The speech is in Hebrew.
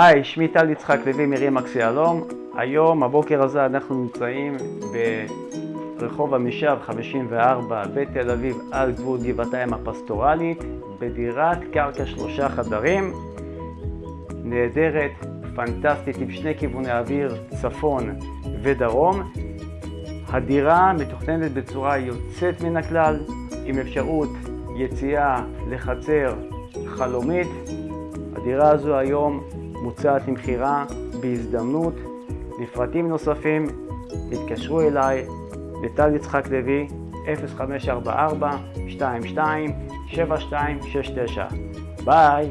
היי, שמי טל יצחק לוי מרים אקסיאלום. היום, הבוקר הזה, אנחנו נמצאים ברחוב עמישב 54 בתל אביב על גבול גבעתיים הפסטורלית בדירת קרקע שלושה חדרים נהדרת, פנטסטית, עם שני כיווני אוויר, צפון ודרום. הדירה מתוכננת בצורה יוצאת מן הכלל, עם אפשרות יציאה לחצר חלומית. הדירה הזו היום מוצעת למכירה בהזדמנות. לפרטים נוספים התקשרו אליי לטל יצחק לוי 0544 22 7269 ביי